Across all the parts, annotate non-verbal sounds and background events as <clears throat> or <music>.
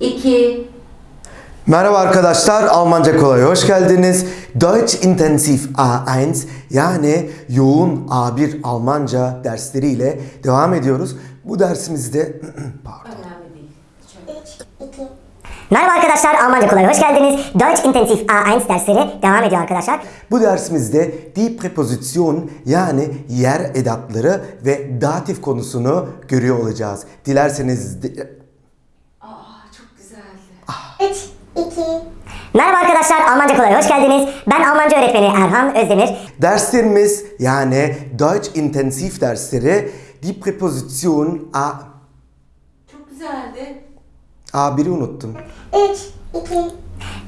2, Merhaba arkadaşlar, Almanca kolay hoş geldiniz. Deutsch Intensiv A1 yani yoğun A1 Almanca dersleriyle devam ediyoruz. Bu dersimizde <clears throat> pardon. önemli değil. Şöyle. Merhaba arkadaşlar, Almanca kolay hoş geldiniz. Deutsch Intensiv A1 dersleri devam ediyor arkadaşlar. Bu dersimizde die Präposition yani yer edatları ve datif konusunu görüyor olacağız. Dilerseniz de- çok güzeldi. 3, 2, Merhaba arkadaşlar, Almanca kolay hoş geldiniz. Ben Almanca öğretmeni Erhan Özdemir. derslerimiz yani Deutsch Intensiv dersleri die Präposition A Çok güzeldi. A1'i unuttum. 3, 2,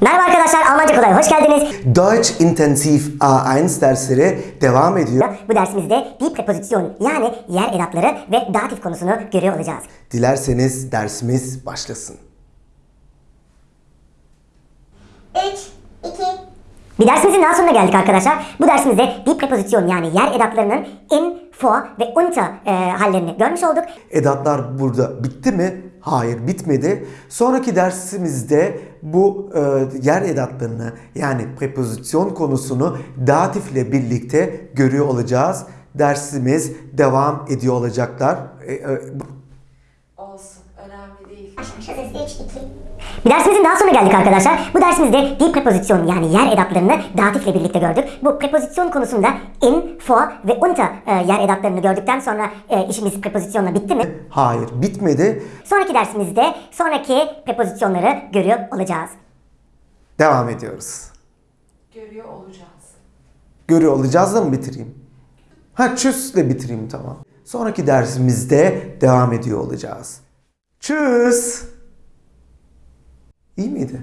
Merhaba arkadaşlar, Almanca kolay hoş geldiniz. Deutsch Intensiv A1 dersleri devam ediyor. Bu dersimizde die Präposition yani yer edatları ve datif konusunu görüyor olacağız. Dilerseniz dersimiz başlasın. 3, 2, Bir dersimizin daha sonuna geldik arkadaşlar. Bu dersimizde die Präposition yani yer edatlarının in, vor ve unter e, hallerini görmüş olduk. Edatlar burada bitti mi? Hayır bitmedi. Sonraki dersimizde bu e, yer edatlarını yani prepozisyon konusunu datifle birlikte görüyor olacağız. Dersimiz devam ediyor olacaklar. E, e, Olsun. Önemli değil. das ist 3, 2, Bir dersimizin daha sonuna geldik arkadaşlar. Bu dersimizde die Präposition yani yer edatlarını datifle birlikte gördük. Bu prepozisyon konusunda in, vor ve unter e, yer edatlarını gördükten sonra e, işimiz prepozisyonla bitti mi? hayır bitmedi. Sonraki dersimizde sonraki prepozisyonları görüyor olacağız. Devam ediyoruz. Görüyor olacağız. Görüyor olacağız da mı bitireyim? Ha çüsle bitireyim tamam. Sonraki dersimizde devam ediyor olacağız. Tschüss. İyi miydi?